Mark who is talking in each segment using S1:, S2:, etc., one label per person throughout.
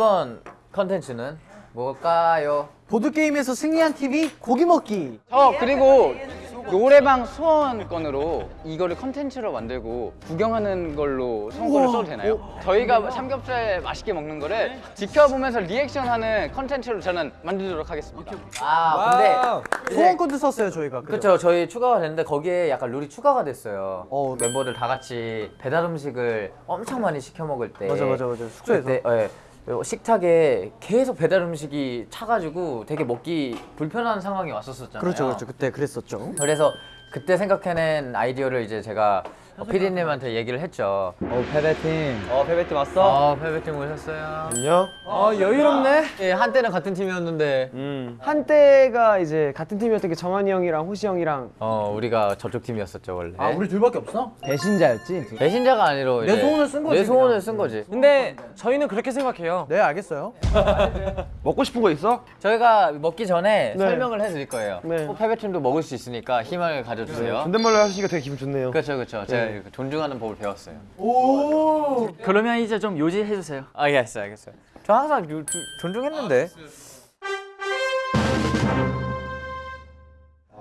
S1: 이번 컨텐츠는 뭘까요?
S2: 보드게임에서 승리한 팀이 고기 먹기
S3: 어 그리고 노래방 수원권으로 이거를 컨텐츠로 만들고 구경하는 걸로 선거를 써도 되나요? 저희가 삼겹살 맛있게 먹는 거를 지켜보면서 리액션하는 컨텐츠로 저는 만들도록 하겠습니다.
S1: 아 근데
S2: 소원권도 썼어요 저희가
S1: 그렇죠 저희 추가가 됐는데 거기에 약간 룰이 추가가 됐어요
S2: 어.
S1: 멤버들 다 같이 배달 음식을 엄청 많이 시켜 먹을 때
S2: 맞아, 맞아, 맞아. 숙소에서.
S1: 그때, 예, 식탁에 계속 배달 음식이 차가지고 되게 먹기 불편한 상황이 왔었었잖아요.
S2: 그렇죠 그렇죠. 그때 그랬었죠.
S1: 그래서 그때 생각해낸 아이디어를 이제 제가 어, 피디님한테 얘기를 했죠
S4: 어 패배팀
S5: 어 베베팀 왔어?
S1: 어 페베팀 오셨어요
S5: 안녕
S4: 어 여유롭네
S1: 예, 한때는 같은 팀이었는데
S5: 음
S4: 한때가 이제 같은 팀이었던 게 정한이 형이랑 호시 형이랑
S1: 어 우리가 저쪽 팀이었었죠 원래
S2: 아 우리 둘밖에 없어?
S4: 배신자였지
S1: 배신자가 아니로
S2: 내
S1: 이제
S2: 소원을 쓴 거지,
S1: 내 소원을
S2: 그냥.
S1: 쓴 거지
S4: 근데 저희는 그렇게 생각해요
S2: 네 알겠어요
S5: 먹고 싶은 거 있어?
S1: 저희가 먹기 전에
S4: 네.
S1: 설명을 해드릴 거예요.
S4: 네.
S1: 꼭 패배팀도 먹을 수 있으니까 희망을 가 져주세요.
S5: 존댓말로 하시니까 되게 기분 좋네요
S1: 그렇죠, 그렇죠. 제가 이렇게 존중하는 법을 배웠어요.
S6: 그러면 이제 좀 요지해 주세요.
S1: 아, 알겠어요, 알겠어요. 저 항상 요- 조- 존중했는데.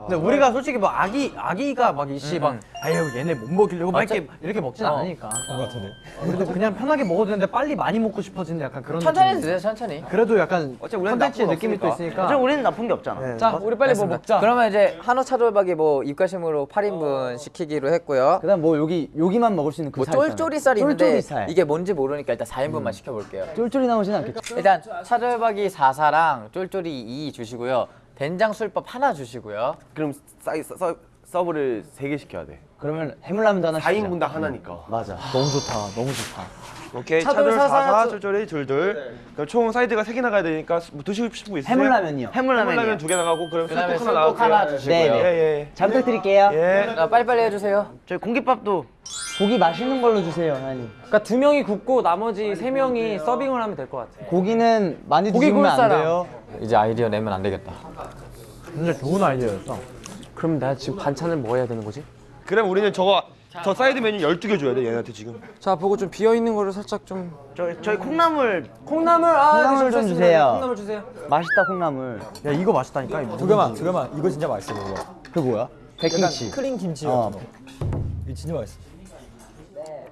S2: 근데 우리가 솔직히 뭐 아기 아기가 막 이씨 막 아유 얘네 못 먹이려고 막 이렇게 이렇게 먹진
S1: 어.
S2: 않으니까 그런 거 같은데 그래도 그냥 편하게 먹어도 되는데 빨리 많이 먹고 싶어지는 약간 그런
S1: 천천히
S2: 느낌.
S1: 드세요, 천천히.
S2: 그래도 약간
S5: 어차피 나쁜
S2: 느낌이 또. 있으니까
S6: 저 우리는 나쁜 게 없잖아.
S2: 네.
S4: 자 우리 빨리 뭐 먹자
S1: 그러면 이제 한우 차돌박이 뭐 입가심으로 8인분 시키기로 했고요.
S4: 그다음 뭐 여기 여기만 먹을 수 있는 그뭐살 있잖아요.
S1: 쫄쫄이 쌀이 있는데
S4: 쫄쫄이 살
S1: 이게 뭔지 모르니까 일단 4인분만 시켜볼게요.
S4: 쫄쫄이 나오진 않겠죠
S1: 일단 차돌박이 4사랑 쫄쫄이 2 주시고요. 된장 술밥 하나 주시고요.
S5: 그럼 사이 서, 서, 서브를 3개 시켜야 돼.
S4: 그러면 해물라면도 하나 시키자.
S5: 4인분당 하나니까.
S4: 맞아. 너무 좋다. 너무 좋다
S5: 오케이
S1: 차돌 사사, 쫄-
S5: 쫄쫄이 둘둘 그럼 총 사이드가 3개 나가야 되니까 뭐 드시고 싶은 거 있으세요?
S4: 해물라면이요
S5: 해물라면 두 개 나가고 그럼 술국 하나
S1: 술국 하나 주시고요.
S4: 네, 네.
S5: 예 예
S4: 잘 부탁드릴게요
S5: 예.
S1: 자, 빨리빨리 해주세요.
S6: 저희 공깃밥도
S4: 고기 맛있는 걸로 주세요 하나님
S7: 그러니까 두 명이 굽고 나머지 세 명이 서빙을 하면 될 것 같아.
S4: 고기는 많이
S7: 고기
S4: 드시면 안. 돼요
S1: 이제 아이디어 내면 안 되겠다.
S2: 진짜 좋은 아이디어였어
S7: 그럼 내가 지금 반찬을 뭐 해야 되는 거지?
S5: 그럼 우리는 저거 저 사이드 메뉴 12개 줘야 돼 얘네한테 지금.
S7: 자 보고 좀 비어 있는 거를 살짝 좀.
S6: 저희 저희 콩나물.
S7: 콩나물 아
S4: 콩나물
S7: 네,
S4: 좀. 주세요.
S7: 콩나물 주세요.
S4: 맛있다 콩나물.
S2: 야 이거 맛있다니까 이거.
S8: 두 개만 두 개만. 이거 진짜 맛있어 그거.
S4: 그 뭐야? 백김치.
S8: 크림 김치
S4: 어.
S8: 이거 진짜 맛있어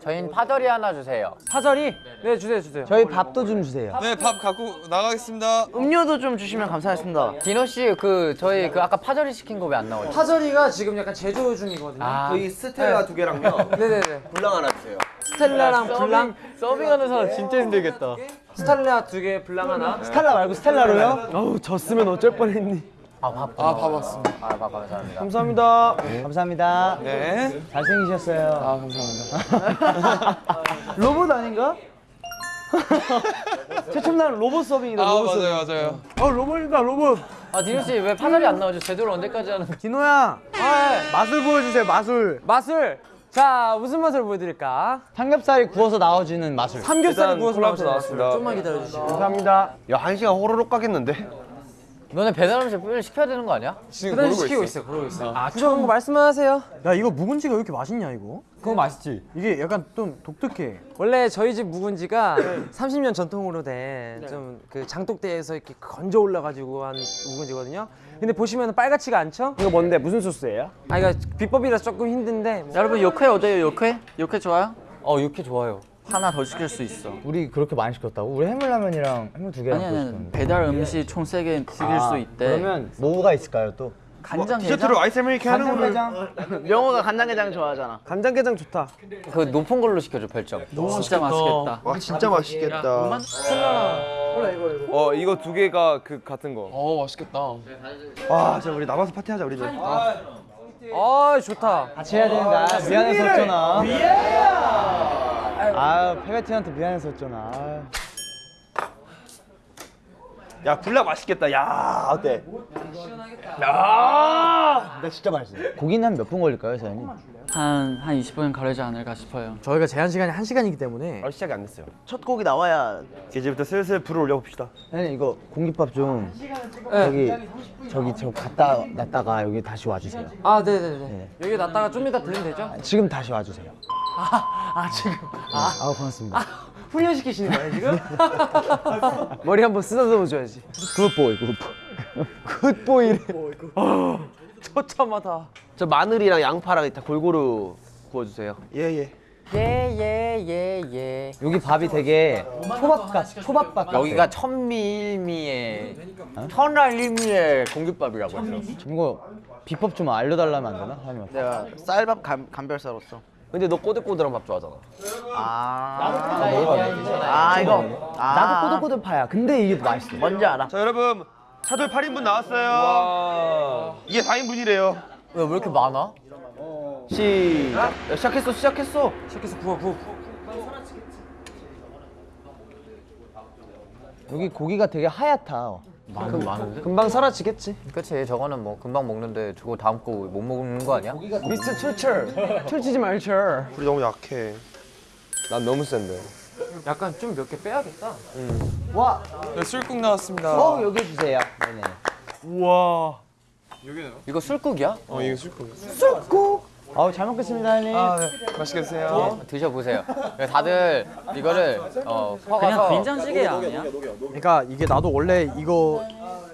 S1: 저희는 파절이 하나 주세요.
S7: 파절이 네 주세요 주세요.
S4: 저희 밥도 좀 주세요
S9: 네, 밥 갖고 나가겠습니다.
S6: 음료도 좀 주시면 감사하겠습니다.
S1: 디노 씨 그 저희 그 아까 파절이 시킨 거 왜 안 나오죠?
S7: 파절이가 지금 약간 제조 중이거든요.
S1: 아,
S5: 저희 스텔라 두 개랑요
S7: 네네네.
S5: 블랑 하나 주세요
S7: 스텔라랑 블랑
S1: 서빙하는 사람 진짜 힘들겠다.
S7: 스텔라 두 개, 블랑 하나.
S4: 스텔라 말고 스텔라로요?
S7: 어우 졌으면 어쩔 뻔했니.
S1: 아, 밥.
S9: 아, 밥 왔습니다.
S1: 아, 밥 감사합니다.
S7: 감사합니다.
S4: 감사합니다
S9: 네.
S4: 잘생기셨어요
S7: 아 감사합니다. 로봇 아닌가? 최첨단 로봇 서빙이다.
S9: 아,
S7: 로봇 서빙.
S9: 맞아요, 맞아요.
S2: 어 로봇이다 로봇
S1: 아, 디노 씨 왜 파절이 안 나오죠? 제대로 언제까지 하는 거?
S2: 디노야
S7: 아, 예.
S2: 맛을 보여주세요 맛을
S7: 맛을 자 무슨 맛을 보여드릴까?
S4: 삼겹살이 구워서 나와주는 맛을
S7: 삼겹살을 구워서 나왔어요.
S5: 나왔습니다
S7: 좀만 기다려주시고.
S5: 감사합니다 야 한 시간 호로록 가겠는데?
S1: 너네 배달 음식 빨리 시켜야 되는 거 아니야?
S9: 지금 고르고
S7: 시키고
S9: 있어.
S7: 있어요. 그러고 있어요. 아, 그런 거 말씀하세요.
S2: 야 이거 묵은지가 왜 이렇게 맛있냐 이거
S8: 그거 맛있지
S2: 이게 약간 좀 독특해
S7: 원래 저희 집 묵은지가 30년 전통으로 된 좀그 장독대에서 이렇게 건져 올라가지고 한 묵은지거든요. 근데 보시면 빨갛지가 않죠?
S4: 이거 뭔데 무슨 소스예요?
S7: 아 이거 비법이라서 조금 힘든데 뭐.
S6: 여러분 요크회 어때요? 요크회? 요크회 좋아요?
S1: 어, 육회 좋아요.
S6: 하나 더 시킬 수 있어.
S4: 우리 그렇게 많이 시켰다고? 우리 해물라면이랑 해물 두 개랑
S6: 아니 아니. 배달 음식 총 세 개 시킬 수 있대.
S4: 그러면 뭐가 있을까요 또?
S6: 간장
S5: 디저트로 아이스 아메리카노
S4: 간장게장
S6: 명호가 간장게장 좋아하잖아.
S7: 간장게장 좋다.
S1: 그 높은 걸로 시켜줘, 별점.
S6: 진짜 맛있겠다.
S5: 와 진짜 맛있겠다
S9: 어, 이거 두 개가 그 같은 거.
S6: 어 맛있겠다.
S5: 와 진짜 우리 남아서 파티하자 우리도
S7: 아 좋다.
S4: 같이 해야 되는데 아, 미안했었잖아 아유 페베티한테 미안했었잖아 아유.
S5: 야 불락 맛있겠다 야 어때?
S4: 나 진짜 맛있어 고기는 한 몇 분 걸릴까요 사장님?
S6: 한 한 20분 걸리지 않을까 싶어요.
S2: 저희가 제한 시간이 한 시간이기 때문에
S5: 아 시작이 안 됐어요
S6: 첫 곡이 나와야
S5: 이제부터 슬슬 불을 올려봅시다
S4: 사장님 이거 공깃밥 좀 저기 저기 저 갖다 놨다가 여기 다시 와주세요
S7: 아 네네네. 여기 놨다가 좀 이따 들면 되죠?
S4: 지금 다시 와주세요
S7: 아 지금
S4: 아 고맙습니다
S7: 훈련시키시는 거예요 지금? 머리 한번 쓰다듬어 줘야지
S4: 굿보이 굿보이.
S7: 굿보이래 처참하다
S6: 저 마늘이랑 양파랑 다 골고루 구워주세요.
S5: 예예.
S1: 예예예예.
S4: 여기 밥이 되게 초밥 같 초밥 같.
S1: 여기가 천밀미의 천알밀미의 공깃밥이라고 했어.
S4: 이거 비법 좀 알려달라면 안 되나?
S6: 내가 쌀밥 감, 감별사로서.
S2: 근데 너 꼬들꼬들한 밥 좋아하잖아
S6: 아, 아 이거. 아,
S4: 나도 꼬들꼬들 파야. 근데 이게 맛있어.
S6: 뭔지 알아.
S5: 자 여러분 차돌 8인분 나왔어요. 이게 4인분이래요.
S1: 왜 왜 이렇게 많아?
S6: 시작. 야, 시작했어, 시작했어.
S7: 시작해서 구워 구워
S4: 여기 고기가 되게 하얗다.
S1: 많은 많은데?
S7: 금방 사라지겠지
S1: 그치 저거는 뭐 금방 먹는데 저거 다음 거 못 먹는 거 아니야?
S7: 미스터 출철 출치지 말철
S5: 불이 너무 약해.
S2: 난 너무 센데
S7: 약간 좀 몇 개 빼야겠다
S4: 와.
S9: 술국 나왔습니다.
S4: 어 여기 주세요. 네네.
S9: 우와.
S1: 이거 술국이야?
S9: 어 이거 술국.
S4: 아우 잘 먹겠습니다, 형님.
S9: 맛있게 드세요.
S1: 드셔보세요. 다들 이거를 어
S6: 그냥 된장찌개 아니야?
S2: 그러니까 이게 나도 원래 이거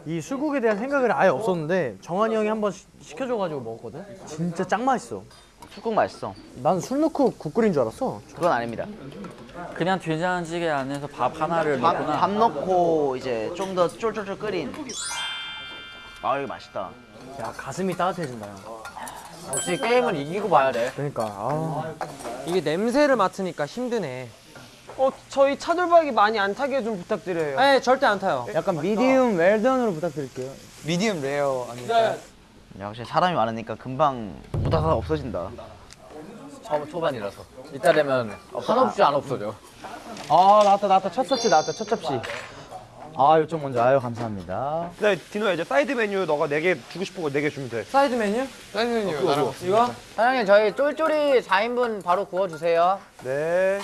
S2: 이 술국에 대한 생각을 아예 없었는데 정한이 형이 한번 시- 시켜줘가지고 먹었거든 진짜 짱 맛있어
S6: 술국 맛있어.
S2: 난 술 넣고 국 끓인 줄 알았어
S6: 그건 아닙니다. 그냥 된장찌개 안에서 밥 하나를
S10: 밥,
S6: 넣구나.
S10: 밥 넣고 이제 좀 더 쫄쫄쫄 끓인. 아 이거 맛있다.
S2: 야 가슴이 따뜻해진다 야.
S1: 역시 게임은 이기고 봐야 돼.
S2: 그러니까 아.
S7: 이게 냄새를 맡으니까 힘드네 어 저희 차돌박이 많이 안 타게 좀 부탁드려요 네 절대 안 타요
S4: 약간 미디움 웰던으로 부탁드릴게요.
S9: 미디엄 레어 아닐까요?
S10: 역시 사람이 많으니까 금방 보다가 없어진다.
S1: 처음 초반이라서. 이따 되면 어, 한없이 안 없어져.
S4: 아 나왔다 나왔다 첫 접시 나왔다 첫 접시. 아 요쪽 먼저 아유 감사합니다.
S5: 네 디노야 이제 사이드 메뉴 너가 4개 주고 싶은 거 4개 주면 돼.
S7: 사이드 메뉴?
S9: 사장님 나랑
S7: 이거?
S1: 사장님 저희 쫄쫄이 4인분 바로 구워주세요.
S5: 네.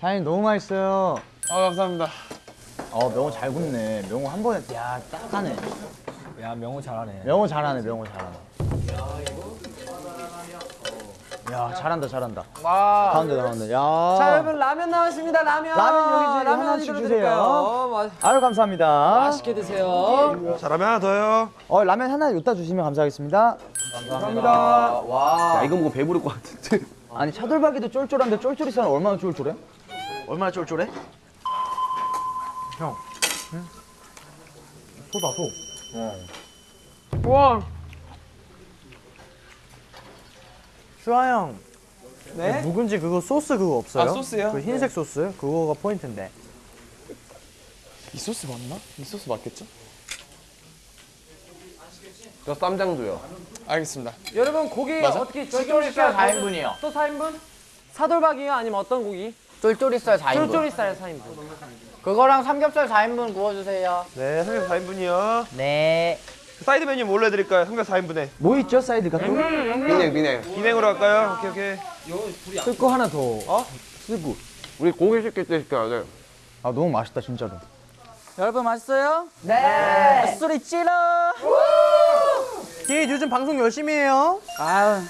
S4: 사장님 너무 맛있어요.
S9: 아 감사합니다.
S4: 어 명호 잘 굽네. 명호 한 번에 야 딱 하네.
S8: 야 명호 잘하네.
S4: 명호 잘하네. 명호 잘하네. 야 잘한다 잘한다.
S1: 와.
S4: 가운데 가운데. 야.
S7: 자 여러분 라면 나왔습니다 라면
S4: 라면 여기 지금
S7: 라면
S4: 하나씩 주세요.
S7: 드릴까요? 마-
S4: 아유 감사합니다.
S7: 맛있게 드세요
S5: 자 라면 하나 더요.
S4: 어 라면 하나 여기다 주시면 감사하겠습니다.
S1: 감사합니다. 와.
S6: 야, 이거 먹고 배부를 것 같은데.
S4: 아니 차돌박이도 쫄쫄한데 쫄쫄이 살 얼마나 쫄쫄해?
S10: 얼마나 쫄쫄해?
S2: 소다 소
S7: 우와
S2: 수아 형
S7: 네?
S2: 묵은지 그거 소스 그거 없어요?
S9: 아, 소스요?
S2: 그 흰색 소스? 그거가 포인트인데
S9: 이 소스 맞나? 이 소스 맞겠죠?
S2: 저 쌈장도요
S9: 알겠습니다.
S7: 여러분 고기
S9: 맞아?
S7: 어떻게
S1: 쫄쫄이살 4인분이요.
S7: 또 4인분? 사돌박이요? 아니면 어떤 고기?
S1: 쫄쫄이살 4인분.
S7: 쫄쫄이살 4인분
S1: 그거랑 삼겹살 4인분 구워주세요.
S5: 네 삼겹살 4인분이요.
S1: 네.
S5: 사이드 메뉴 뭘로 해드릴까요? 삼겹살 4인분에.
S4: 뭐 있죠 사이드가 또?
S2: 비냉 비냉
S5: 비냉으로 할까요? 오케이 오케이.
S2: 쓸거 하나 더
S7: 우리 고기 시킬 때 시켜야 돼
S4: 아 너무 맛있다 진짜로.
S6: 여러분 맛있어요? 네. 소리 질러.
S2: 예 요즘 방송 열심히 해요
S6: 아유.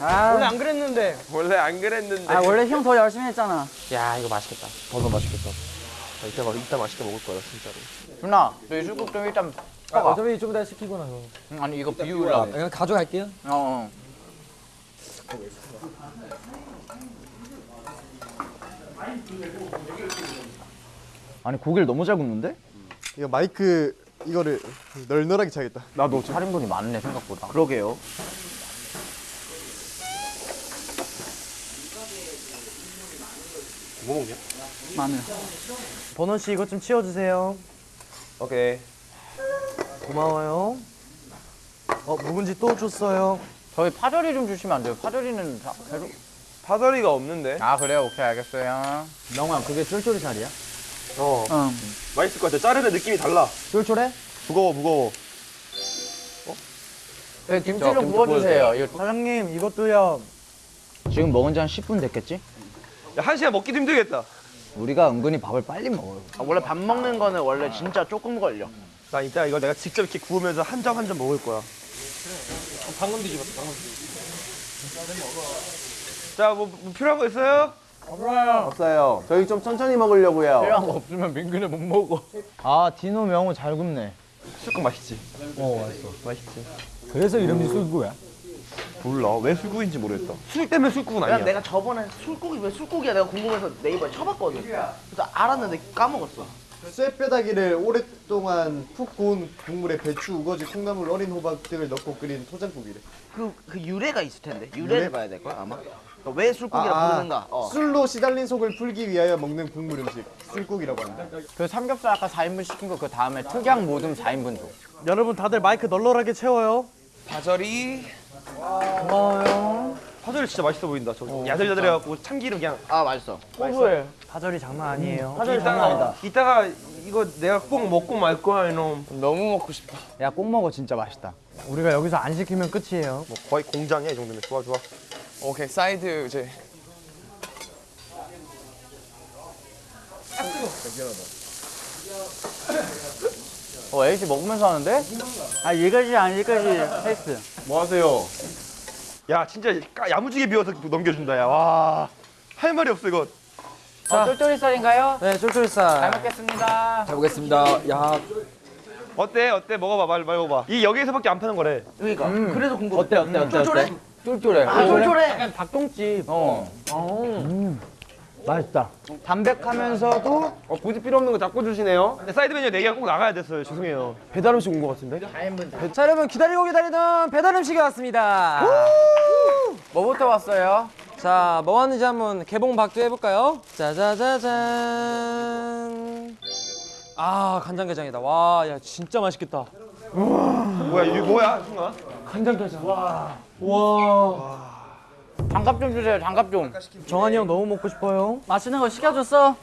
S6: 아,
S2: 원래 안 그랬는데
S9: 원래 안 그랬는데.
S6: 아 원래 형 더 열심히 했잖아.
S2: 야 이거 맛있겠다
S5: 더더 맛있겠다. 나 이따 막 이따 맛있게 먹을 거야 진짜로.
S1: 누나, 너희 술국 좀 일단
S2: 아. 어차피 좀 이따 시키고 나서
S1: 응, 아니 이거 비우려고.
S2: 그냥 가져갈게요
S1: 어, 어.
S4: 아니 고기를 너무 잘 굽는데?
S11: 이거 마이크 이거를 널널하게 차겠다.
S1: 나도 8인분이 많네 생각보다.
S10: 그러게요.
S6: 마늘.
S2: 버논 씨 이것 좀 치워주세요
S5: 오케이.
S2: 고마워요 어 묵은지 또 줬어요
S1: 저희 파절이 좀 주시면 안 돼요? 파절이는 다 계속.
S5: 파절이가 없는데.
S1: 아 그래요? 오케이 알겠어요.
S4: 명호야 그게 쫄쫄이 살이야?
S5: 어.
S6: 응.
S5: 맛있을 것 같아. 자르는 느낌이 달라.
S4: 쫄쫄해?
S5: 무거워 무거워.
S1: 네, 김치 좀 구워주세요. 이거
S2: 사장님 이것도요
S4: 지금 먹은 지 한 10분 됐겠지?
S5: 야, 한 시간 먹기도 힘들겠다.
S4: 우리가 은근히 밥을 빨리 먹어요.
S10: 아, 원래 밥 먹는 거는 원래 진짜 조금 걸려.
S5: 나 이따 이거 내가 직접 이렇게 구우면서 한 점 한 점 먹을 거야.
S7: 방금 뒤집었어 방금
S5: 자, 뭐, 뭐 필요한 거 있어요?
S4: 없어요. 저희 좀 천천히 먹으려고요.
S1: 필요한 거 없으면 민규는 못 먹어.
S4: 아 디노 명호 잘 굽네.
S5: 술국 맛있지?
S8: 그래서 이름이 술구야?
S5: 몰라. 왜 술국인지 모르겠다. 술 때문에 술국은
S10: 야,
S5: 아니야.
S10: 내가 저번에 술고기 왜 술고기야 내가 궁금해서 네이버에 쳐봤거든. 그래서 알았는데 까먹었어.
S11: 쇠뼈다귀를 오랫동안 푹 구운 국물에 배추, 우거지, 콩나물, 어린 호박 등을 넣고 끓인 토장국이래.
S10: 그, 그 유래가 있을 텐데 유래를
S11: 유래?
S10: 봐야 될 거야 아마. 그러니까 왜 술고기라
S11: 아,
S10: 부르는가? 어.
S11: 술로 시달린 속을 풀기 위하여 먹는 국물 음식 술국이라고 합니다.
S1: 그 삼겹살 아까 4인분 시킨 거 그 다음에 특양 모듬 4인분 줘.
S2: 여러분 다들 마이크 널널하게 채워요.
S5: 파절이.
S1: 고마워요.
S5: 파절이 진짜 맛있어 보인다. 저 야들야들해갖고 참기름 그냥.
S10: 아 맛있어.
S1: 고소해.
S2: 파절이 장난 아니에요.
S5: 이따가 이따가 이거 내가 꼭 먹고 말 거야 이놈.
S1: 너무 먹고 싶다.
S4: 야 꼭 먹어 진짜 맛있다.
S2: 우리가 여기서 안 시키면 끝이에요.
S5: 뭐 거의 공장이야 이 정도면. 좋아 좋아.
S9: 오케이 사이드 이제
S1: 어, 에이씨 먹으면서 하는데? 아, 여기까지 아니까지 했어.
S5: 뭐 하세요? 야 진짜 까- 야무지게 비워서 넘겨준다 야. 와. 할 말이 없어 이거.
S1: 자, 쫄쫄이살인가요? 네잘
S7: 쫄쫄살
S1: 먹겠습니다.
S8: 잘 보겠습니다. 야,
S5: 어때 어때 먹어봐 말 말해봐. 이 여기에서밖에 안 파는 거래.
S10: 그러니까 그래서 궁금해.
S1: 어때, 어때, 어때?
S10: 쫄쫄해?
S1: 어때? 쫄쫄해.
S10: 아 쫄쫄해.
S1: 닭똥집. 어.
S4: 맛있다.
S5: 담백하면서도 어, 굳이 필요 없는 거 자꾸 주시네요. 근데 사이드 메뉴 4개가 꼭 나가야 됐어요. 죄송해요. 배달 음식 온거 같은데?
S7: 자 여러분 기다리고 기다리던 배달 음식이 왔습니다
S1: 뭐부터 왔어요?
S7: 자, 뭐 왔는지 한번 개봉박두 해볼까요? 짜자자잔. 아, 간장게장이다. 와, 야, 진짜 맛있겠다.
S5: 뭐야 이게 뭐야 순간?
S7: 간장게장. 와.
S1: 장갑 좀 주세요, 장갑 좀.
S2: 정한이 형 너무 먹고 싶어요.
S1: 맛있는 거 시켜줬어?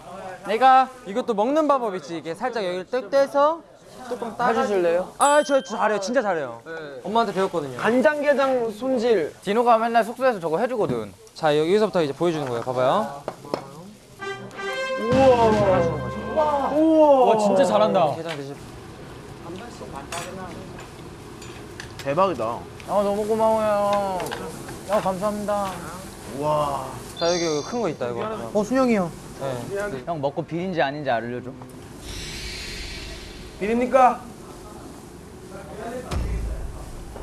S1: 내가
S7: 이것도 먹는 방법 있지. 이게 살짝 여기를 뜩 떼서 조금 따.
S1: 해주실래요?
S7: 아, 저, 저 잘해요. 진짜 잘해요. 엄마한테 배웠거든요.
S5: 간장게장 손질.
S1: 디노가 맨날 숙소에서 저거 해주거든.
S7: 자, 여기서부터 이제 보여주는 거예요. 봐봐요.
S8: 와 진짜 잘한다.
S7: 게장 드실.
S10: 대박이다.
S1: 아, 너무 고마워요. 야, 감사합니다.
S7: 자, 여기 큰 거 있다, 이거.
S2: 어 순영이 형.
S7: 네.
S1: 형 먹고 비린지 아닌지 알려줘.
S5: 비립니까?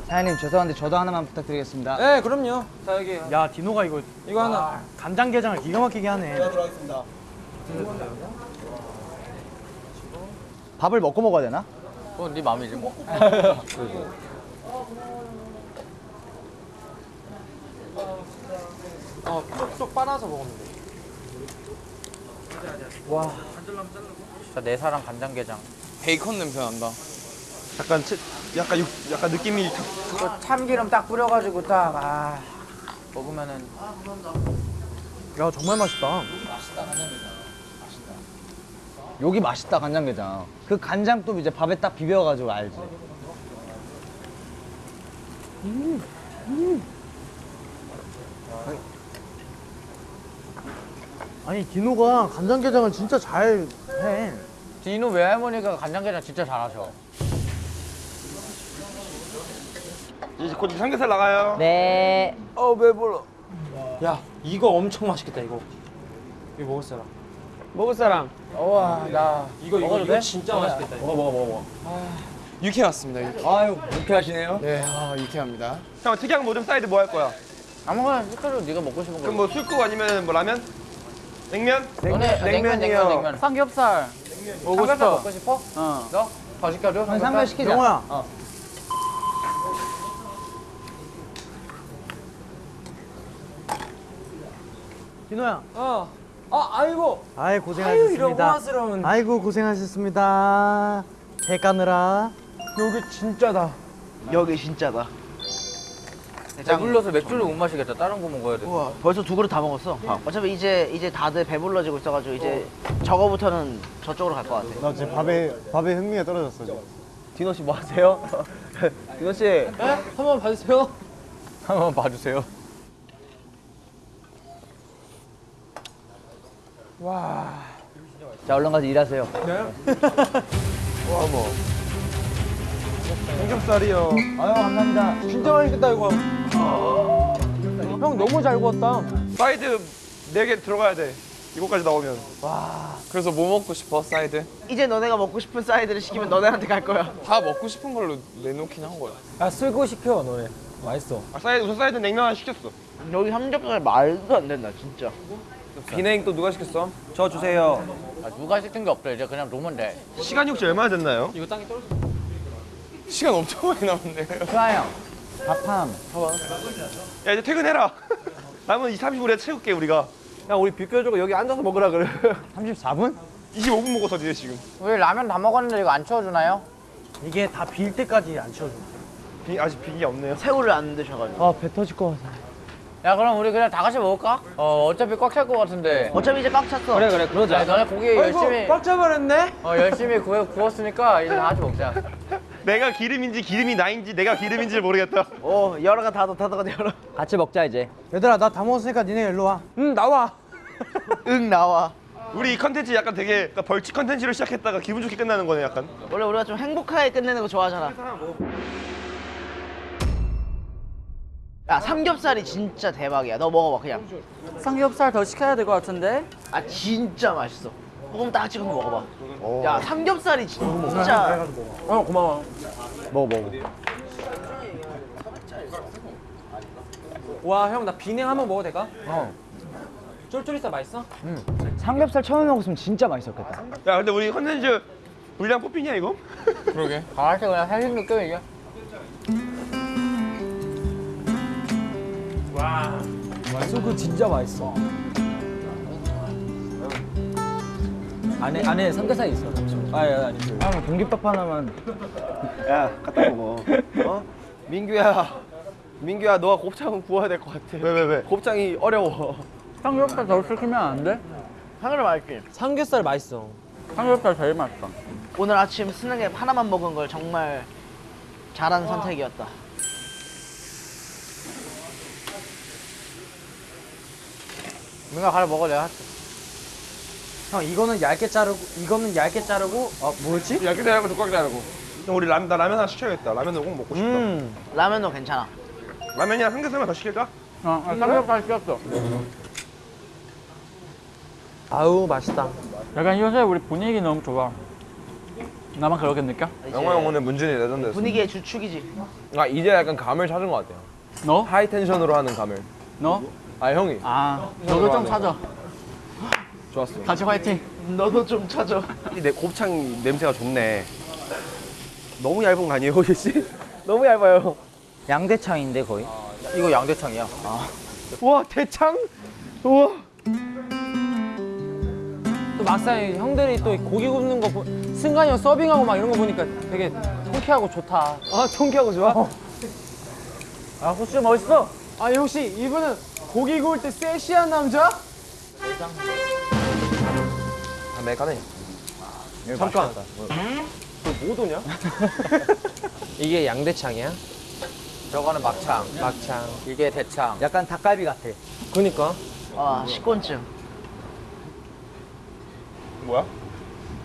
S4: 사장님 죄송한데 저도 하나만 부탁드리겠습니다.
S7: 네, 그럼요. 자, 여기.
S2: 야 디노가 이거
S7: 이거 하나.
S2: 간장게장을 기가 막히게 하네.
S4: 밥을 먹고 먹어야 되나?
S1: 그건 네 맘이지 뭐.
S7: 어, 쏙쏙 빨아서 먹으면 돼.
S1: 진짜 내 사랑 간장게장.
S9: 베이컨 냄새 난다.
S5: 약간 치, 약간 육, 약간 느낌이
S1: 그 참기름 딱 뿌려가지고 딱, 아. 먹으면은.
S2: 야 정말 맛있다.
S4: 여기 맛있다 간장게장. 그 간장도 이제 밥에 딱 비벼가지고 알지.
S2: 아니 디노가 간장게장을 진짜 잘 해.
S1: 디노 외할머니가 간장게장 진짜 잘하셔.
S5: 이제 곧 삼겹살 나가요.
S4: 네.
S5: 어 배불러.
S7: 야, 이거 엄청 맛있겠다, 이거. 이거 먹을 사람.
S5: 먹을 사람.
S1: 우와, 나.
S7: 이거, 이거, 이거
S1: 돼?
S7: 진짜 맛있겠다. 이거.
S9: 육회 왔습니다. 육회.
S4: 아유 유쾌하시네요.
S9: 네, 아 유쾌합니다.
S5: 형 특이한 모듬 사이드 뭐 할 거야?
S1: 아무거나 시켜줘, 네가 먹고 싶은 거.
S5: 그럼 뭐 술국 아니면 뭐 라면? 냉면?
S1: 너네 냉면, 냉면, 냉면. 삼겹살. 먹고 삼겹살 먹고 싶어? 어. 너? 더 시켜줘?
S4: 삼겹 시키자.
S2: 명호야. 디노야.
S7: 어. 아, 아이고.
S2: 아이
S7: 아유,
S2: 고생하셨습니다.
S7: 호화스러운.
S2: 아이고 고생하셨습니다. 배 까느라.
S7: 여기 진짜다.
S10: 여기 진짜다.
S1: 배불러서 맥주를 못 마시겠다. 다른 거 먹어야 돼.
S10: 우와 벌써 두 그릇 다 먹었어. 어차피 이제 이제 다들 배불러지고 있어가지고 이제 저거부터는 저쪽으로 갈 것 같아.
S11: 나 지금 밥에 밥에 흥미가 떨어졌어 지금.
S10: 디노 씨 뭐 하세요? 디노 씨.
S7: 네? 한번 봐주세요.
S1: 한번 봐주세요.
S4: 자 얼른 가서 일하세요.
S5: 삼겹살이요.
S4: 아유 감사합니다.
S7: 진짜 맛있겠다 이거. 형 너무 잘 구웠다.
S5: 사이드 4개 들어가야 돼. 이거까지 나오면.
S9: 그래서 뭐 먹고 싶어 사이드?
S10: 이제 너네가 먹고 싶은 사이드를 시키면 너네한테 갈 거야.
S9: 다 먹고 싶은 걸로 내놓긴 한 거야.
S8: 야 쓸고 시켜 너네. 맛있어.
S5: 아, 사이드 우선 사이드 냉면 하나 시켰어.
S10: 여기 삼겹살 말도 안 된다 진짜.
S5: 비냉 또 누가 시켰어? 저 주세요.
S1: 아, 누가 시킨 게 없어 이제 그냥 놓으면 돼
S5: 시간이 혹시 얼마나 됐나요?
S9: 시간 엄청 많이 남았네요.
S1: 수아 형 밥함
S5: 야 이제 퇴근해라. 남은 2, 30분에 채울게 우리가. 야 우리 비껴주고 여기 앉아서 먹으라 그래.
S2: 34분?
S5: 25분 먹었어 이제 지금.
S1: 우리 라면 다 먹었는데 이거 안 채워주나요?
S2: 이게 다 빌 때까지 안 치워줘.
S5: 비, 아직 비기 없네요.
S10: 새우를 안 드셔가지고.
S2: 아배 터질 것 같아.
S1: 야 그럼 우리 그냥 다 같이 먹을까? 어 어차피 꽉 찰 것 같은데
S10: 어차피 이제 꽉 찼어.
S7: 그래 그래 그러자.
S1: 야, 너네 고기 열심히
S7: 꽉 잡아냈네.
S1: 어 열심히 구워, 구웠으니까 이제 다 같이 먹자
S5: 내가 기름인지 기름이 나인지 내가 기름인지를 모르겠다.
S10: 오 열어가 닫아 닫아가 열어.
S7: 같이 먹자 이제.
S2: 얘들아 나 다 먹었으니까 니네 일로 와.
S7: 응 나와.
S10: 응 나와.
S5: 우리 이 컨텐츠 약간 되게 그러니까 벌칙 컨텐츠로 시작했다가 기분 좋게 끝나는 거네 약간.
S10: 원래 우리가 좀 행복하게 끝내는 거 좋아하잖아. 야 삼겹살이 진짜 대박이야. 너 먹어봐 그냥.
S6: 삼겹살 더 시켜야 될 것 같은데?
S10: 아 진짜 맛있어. 소금 딱 찍어서 먹어봐. 야 삼겹살이 진짜.
S7: 어 고마워.
S2: 먹어 먹어.
S7: 와 형 나 비냉 한번 먹어도 될까? 어. 쫄쫄이살 맛있어?
S4: 삼겹살 처음에 먹었으면 진짜 맛있었겠다.
S5: 야 근데 우리 컨텐츠 분량 뽑히냐 이거?
S9: 그러게.
S1: 다 같이 그냥 회식 느낌 이게
S8: 소그 진짜 맛있어. 안에 안에 삼겹살이 있어. 아니 아니. 그.
S4: 형 공깃밥 하나만.
S5: 야 갖다 먹어. 어? 민규야. 민규야 너가 곱창은 구워야 될 것 같아. 왜 왜 왜? 곱창이 어려워.
S6: 삼겹살 더 시키면 안 돼?
S10: 하늘을 맑게.
S7: 삼겹살 맛있어.
S6: 삼겹살 제일 맛있어.
S10: 오늘 아침 스낵 하나만 먹은 걸 정말 잘한 선택이었다.
S1: 민가 가려 먹어 내가 할게
S2: 형 이거는 얇게 자르고 이거는 얇게 자르고 어 뭐였지?
S5: 얇게 자르고 두껍게 자르고. 형 우리 라면 나 라면 하나 시켜야겠다. 라면은 꼭 먹고 싶다.
S2: 음.
S10: 라면도 괜찮아.
S5: 라면이랑 삼겹살만 더 시킬까?
S1: 어 아, 삼겹살 시켰어
S7: 아우 맛있다.
S6: 약간 요새 우리 분위기 너무 좋아. 나만 그렇게 느껴?
S9: 영화 형 오늘 문준이 레전드였어.
S10: 분위기의 주축이지.
S9: 아 이제 약간 감을 찾은 것 같아요.
S6: 너?
S9: 하이 텐션으로 하는 감을.
S6: 너?
S9: 아 형이.
S6: 아 너도 좀 찾아.
S9: 좋았어.
S6: 같이 화이팅.
S10: 너도 좀 찾아.
S5: 내 곱창 냄새가 좋네. 너무 얇은 거 아니에요, 씨? 너무 얇아요.
S4: 양대창인데 거의.
S1: 이거 양대창이야
S5: 우와 대창? 우와.
S7: 또 막상 형들이 또 고기 굽는 거 보, 승관이 형 서빙하고 막 이런 거 보니까 되게 통쾌하고 좋다.
S5: 아 통쾌하고 좋아?
S7: 아 호수 멋있어. 아니 혹시 이분은 고기 구울 때 섹시한 남자?
S5: 아, 메가네.
S2: 잠깐.
S5: 뭐 도냐?
S7: 이게 양대창이야?
S1: 저거는 막창
S7: 막창.
S1: 이게 대창
S4: 약간 닭갈비 같아.
S7: 그니까.
S10: 아 식곤증.
S5: 뭐야?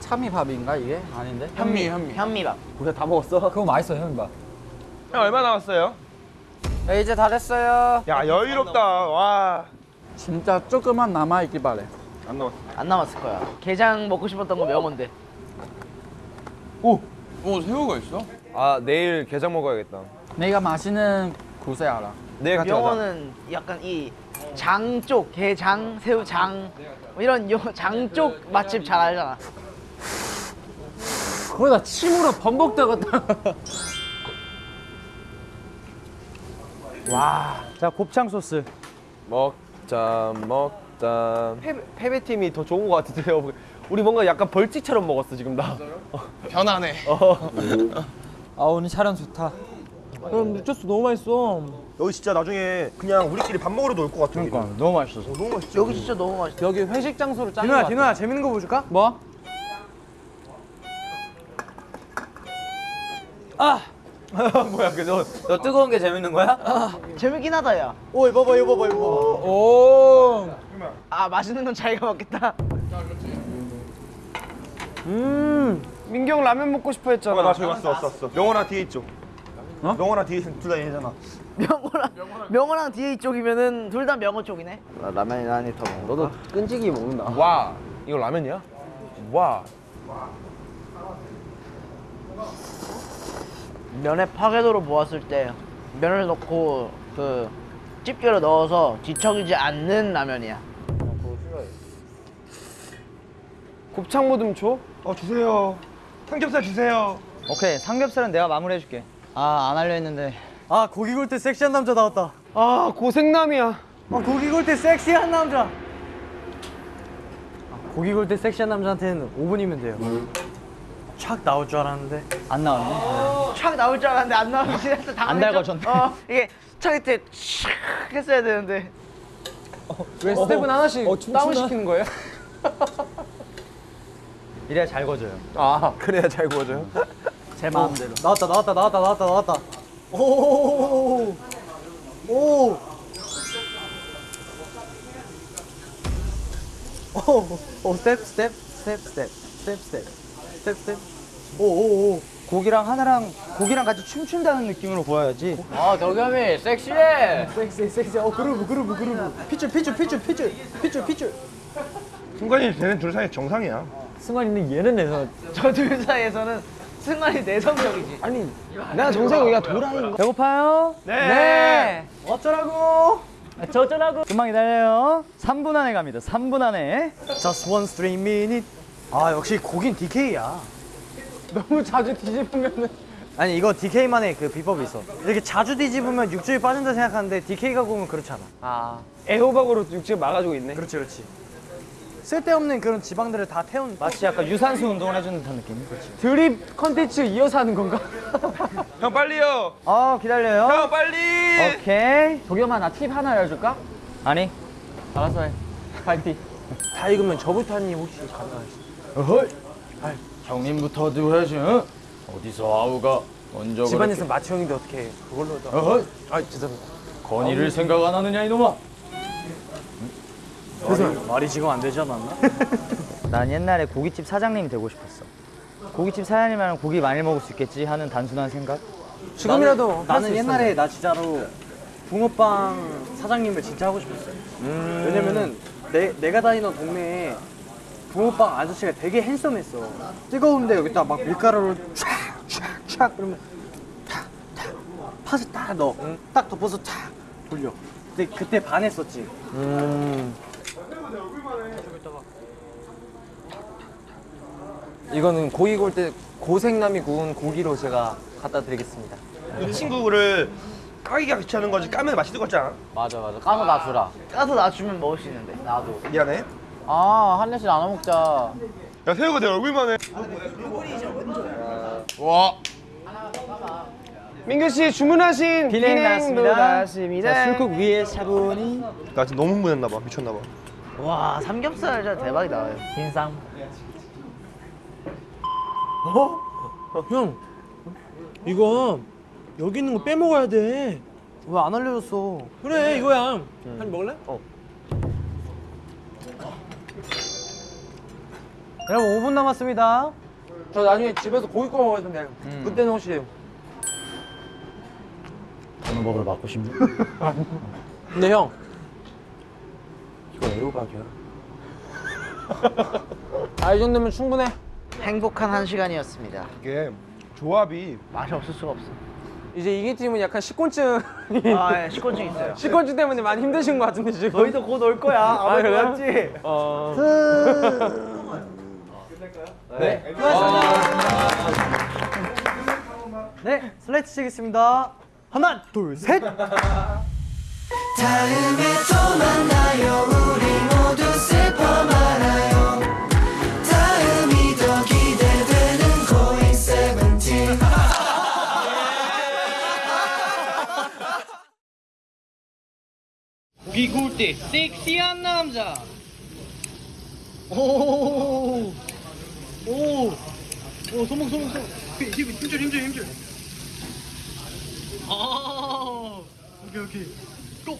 S6: 참이밥인가 이게? 아닌데?
S1: 현미 현미
S10: 현미밥.
S5: 우리가 다 먹었어?
S8: 그거 맛있어 형 봐.
S5: 형 얼마 남았어요?
S1: 네, 이제 다 됐어요
S5: 야 여유롭다. 와.
S6: 진짜 조금만 남아 있길 바래.
S5: 안 남았어.
S10: 안 남았을 거야. 게장 먹고 싶었던 거 명언데.
S9: 오 새우가 있어? 아 내일 게장 먹어야겠다.
S6: 내가 맛있는 곳에 알아.
S9: 내일 같이 가자.
S10: 명언은 약간 이 장 쪽, 게장, 새우장 뭐 이런 요장쪽 맛집 잘 알잖아.
S7: 거기다 침으로 범벅대갔다.
S2: 자 곱창 소스.
S9: 먹자 먹 자.
S5: 패배, 패배팀이 더 좋은 것 같은데요. 우리 뭔가 약간 벌칙처럼 먹었어 지금 나.
S9: 변하네.
S8: 아 오늘 촬영 좋다.
S7: 그럼 미쳤어 너무 맛있어.
S5: 여기 진짜 나중에 그냥 우리끼리 밥 먹으러 도 올 것 같아.
S2: 그러니까 너무 맛있어서.
S5: 너무 맛있죠.
S10: 여기 진짜 너무 맛있어.
S7: 여기 회식 장소로 짠
S2: 디노야
S7: 거
S2: 디노야 재밌는 거 보여줄까?
S6: 뭐?
S5: 뭐야 그너
S1: 너 뜨거운 게 재밌는 거야?
S10: 재밌긴 하다 야.
S2: 오 이거 봐봐 이거 봐봐 이거 봐봐.
S7: 오.
S10: 아 맛있는 건 자기가 먹겠다.
S7: 음.
S8: 형 라면 먹고 싶어 했잖아.
S5: 나 저기 왔어 왔어 왔어. 명호랑 뒤에 있죠. 어? 명호랑 뒤에 둘다 얘잖아.
S10: 명호랑 명호랑 뒤에 이쪽이면은 둘 다 명호 쪽이네. 나 라면이 나니 더 먹어.
S8: 너도 끈질기 먹는다. 와, 이거 라면이야? 와.
S10: 면에 파괴도를 보았을 때 면을 넣고 그 집게로 넣어서 뒤척이지 않는 라면이야.
S8: 곱창 모듬 줘?
S5: 어 주세요. 삼겹살 주세요.
S4: 오케이 삼겹살은 내가 마무리해줄게. 아안 하려 했는데
S2: 아 고기 굴 때 섹시한 남자 나왔다.
S8: 아, 고생남이야.
S2: 아 고기 굴 때 섹시한 남자. 아, 고기 굴 때 섹시한 남자한테는 5분이면 돼요. 착 나올 줄 알았는데
S4: 안 나왔네.
S10: 촥 나올 줄 알았는데 안 나오지. 해서
S4: 안 달궈졌네.
S10: 어, 이게 촥 이때 촥 했어야 되는데.
S8: 왜 스텝은 하나씩 다운 시키는 거예요?
S4: 이래야 잘 거져요.
S8: 아, 그래야 잘 구워져요?
S4: 제 마음대로.
S2: 나왔다 나왔다 나왔다 나왔다 나왔다. 오오 오 오 오. 오, 오, 스텝, 스텝, 스텝, 스텝, 스텝, 스텝, 스텝, 스텝. 오, 오, 오.
S4: 고기랑 하나랑 고기랑 같이 춤춘다는 느낌으로 보여야지.
S1: 아 덕겸이 섹시해.
S2: 섹시, 섹시. 어, 그루브, 그루브, 그루브. 피줄, 피줄, 피줄, 피줄, 피줄, 피줄.
S5: 순간이 되는 둘 사이 정상이야.
S2: 승관이는 얘는 내서
S10: 저둘 사이에서는 승관이 내성적이지.
S8: 아니, 나 정세웅이가 도라이인 거.
S4: 배고파요?
S2: 네. 어쩌라고?
S4: 저쩌라고? 금방 기다려요. 3분 안에 갑니다. 3분 안에.
S2: Just one three minute. 아, 역시 고긴 DK야.
S8: 너무 자주 뒤집으면은.
S2: 아니 이거 DK만의 그 비법이 있어. 이렇게 자주 뒤집으면 육즙이 빠진다 생각하는데 DK가 구우면 그렇지 않아.
S8: 아, 애호박으로 육즙 막아주고 있네.
S2: 그렇지, 그렇지. 쓸데없는 그런 지방들을 다 태운.
S4: 마치 약간 유산소 운동을 해주는 듯한 느낌.
S8: 드립 컨텐츠 이어서 하는 건가?
S5: 형 빨리요.
S4: 어 기다려요.
S5: 형 빨리.
S4: 오케이.
S1: 덕겸아 나 팁 하나 알려줄까?
S4: 아니.
S1: 알았어 해. 파이팅.
S2: 다 익으면 저부터 한입 혹시 가능하시?
S1: 형님부터도 해야지. 응? 어디서 아우가 먼저
S2: 집안에서 마치 형인데 어떻게 해? 그걸로 다.
S1: 어허.
S2: 아, 죄송합니다.
S1: 건의를 생각 안 하느냐 이놈아.
S2: 그래서 말이 지금 안 되지 않았나?
S4: 난 옛날에 고깃집 사장님이 되고 싶었어. 고깃집 사장님이면 고기 많이 먹을 수 있겠지 하는 단순한 생각.
S2: 지금이라도 나는 옛날에 나 진짜로 붕어빵 사장님을 진짜 하고 싶었어요. 왜냐면은 내, 내가 다니던 동네에 붕어빵 아저씨가 되게 핸섬했어. 뜨거운데 여기다 막 밀가루를 촥촥촥 그러면 탁탁 팥을 딱 넣어. 딱 덮어서 탁 돌려. 근데 그때 반했었지.
S7: 이거는 고기 구울 때 고생남이 구운 고기로 제가 갖다 드리겠습니다.
S5: 이 친구를 까기가 귀찮은 거지 까면 같지 않아?
S1: 맞아 맞아. 까서 나 주라.
S10: 까서 나 주면 먹을 수 있는데.
S1: 나도.
S5: 미안해.
S1: 아한 입씩 나눠 먹자.
S5: 야 세우가 내 얼굴만 해.
S8: 민규 씨 주문하신
S4: 비냉 나왔습니다. 자, 술국 위에 차분히.
S5: 나 지금 너무 흥분했나 봐. 미쳤나 봐.
S10: 와 삼겹살 진짜 대박이다.
S1: 빈상.
S2: 형, 이거 여기 있는 거 빼먹어야 돼. 왜 안 알려줬어? 그래, 이거야. 한 먹을래? 어. 여러분 5분 남았습니다.
S7: 저 나중에 집에서 고기 구워 먹어야 되는데 그때는 혹시
S12: 어느 법을 맞고 싶니?
S7: 근데 형
S12: 이거 애호박이야.
S7: 아, 이 정도면 충분해.
S10: 행복한 한 시간이었습니다.
S5: 이게 조합이
S10: 맛이 없을 수가 없어.
S7: 이제 이기 팀은 약간 식곤증
S10: 아, 예, 식곤증 있어요.
S7: 식곤증 때문에 많이 힘드신 것 같은데 지금.
S10: 너희도 곧 올 거야.
S7: 아,
S10: 아무도
S7: 할까요?
S10: 네. 네. 아,
S7: 고맙습니다.
S2: 네, 슬라이트 치겠습니다. 하나, 둘, 셋.
S4: 다음에 또 만나요. 우리 모두 슬퍼 말아요. 다음이 더 기대되는 고잉 세븐틴. 고기 굴 때 섹시한 남자.
S2: 오. 오! 오, 손목, 손목, 손목. 힘, 힘줄, 힘줄, 힘줄. 아, 오케이, 오케이. 고!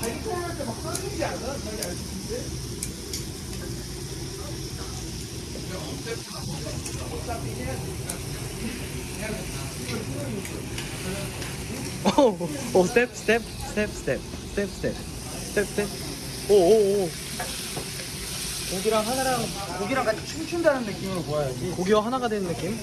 S2: 자기 코로나 때막 떨리지 않아? 자기 텝 스텝 오오오. 고기랑 하나랑 고기랑 같이 춤춘다는 느낌으로 보여야지. 고기와 하나가 되는 느낌?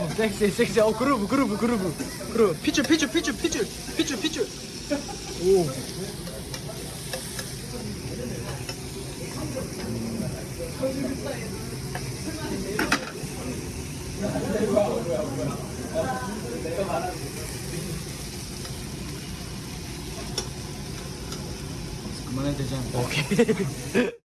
S2: 어, 섹시 섹시. 어 그루브 그루브 그루브. 그루브. 핏줄 핏줄 핏줄 핏줄 핏줄 핏줄 오
S6: 그만해도 되지 않을까?
S2: 오케이